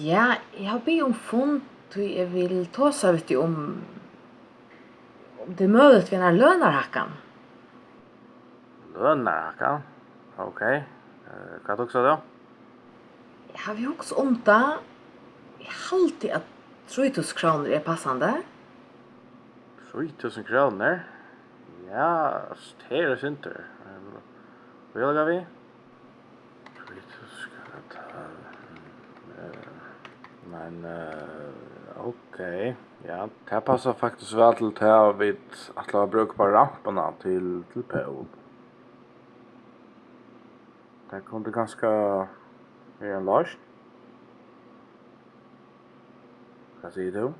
Ja, jeg har bedt om fond, og jeg vil ta seg vet du om om det er mulig ved denne lønarhakken. Lønarhakken? Ok. Hva tok så da? Jeg har jo også om det. Jeg har alltid at 3000 kroner er passende. 3000 kroner? Ja, det er synder. Hva er det vi? 3000 kroner. Men uh, ok, ja, det passar faktiskt väl till det här vid att la bruk på ramperna till, till Pål. Det kunde ganska vara en lösning. Vad säger du?